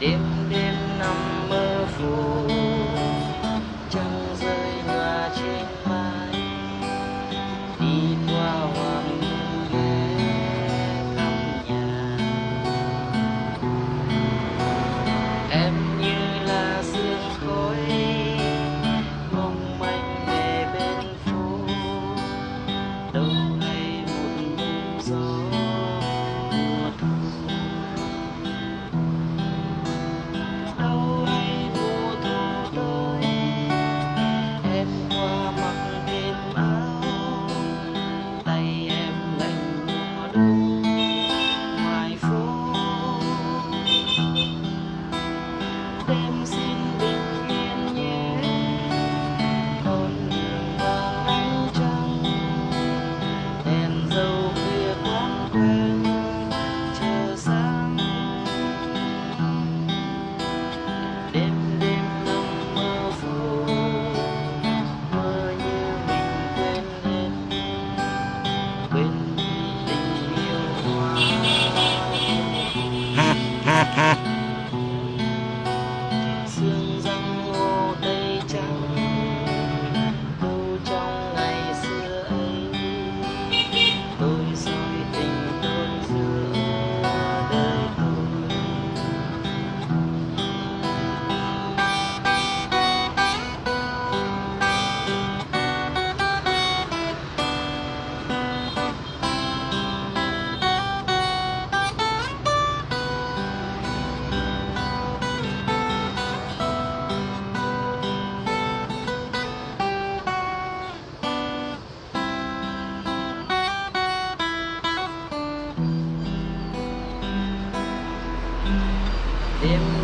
đêm đêm время.